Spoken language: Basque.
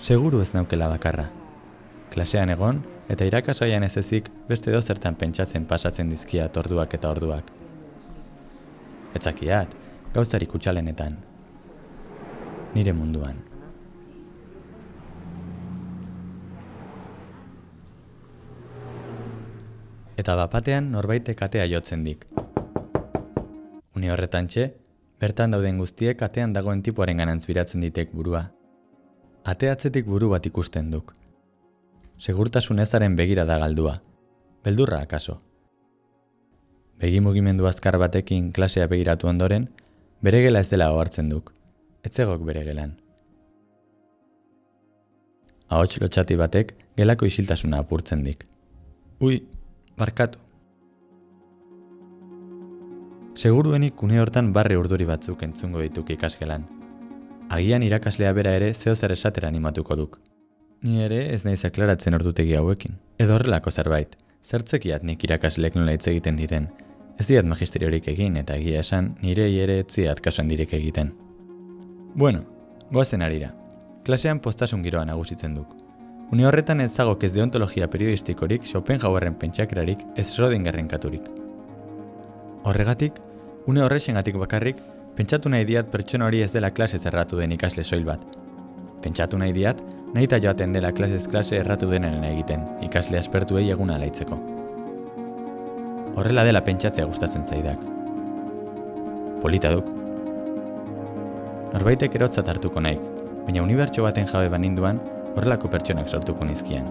Seguru ez naukela bakarra. Klasean egon, eta irakasgaian ez ezik beste dozertan pentsatzen pasatzen dizkiat orduak eta orduak. Etzakiat, gauzari kutsalenetan. Nire munduan. Eta bapatean norbaitek atea jotzen dik. Une horretan txe, bertan dauden guztiek atean dagoen tipuaren ganantz biratzen ditek burua. Ateatzetik buru bat ikusten duk. Segurtasun ezaren begira da galdua. Beldurra akaso. Begi mugimendu azkar batekin klasea begiratu ondoren, bere gela ez dela ohartzen duk. Etzegok bere gelan. Ahots lotxati batek gelako isiltasuna apurtzen dik. Ui, barkatu. Seguruenik une hortan barre urduri batzuk entzungo dituk ikasgelan. Agian irakaslea bera ere zeo zer esatera animatuko duk. Ni ere ez naiz aklaratzen ordutegi hauekin. Edo horrelako zerbait, zertzekiat nik irakaslek nola hitz egiten diten. Ez diat magisteriorik egin eta egia esan nire ere etziat kasuan direk egiten. Bueno, goazen arira. Klasean postasun giroa nagusitzen duk. Une horretan ez zagok ez deontologia periodistikorik Schopenhauerren pentsakerarik ez Schrödingerren katurik. Horregatik, une horrexengatik bakarrik, pentsatu nahi diat pertsona hori ez dela klase zerratu den ikasle soil bat. Pentsatu nahi diat, nahi eta joaten dela klasez klase erratu denen egiten, ikasle aspertuei eguna alaitzeko. Horrela dela pentsatzea gustatzen zaidak. Polita duk. Norbaitek erotzat hartuko naik, baina unibertso baten jabe baninduan, horrelako pertsonak sortuko nizkian.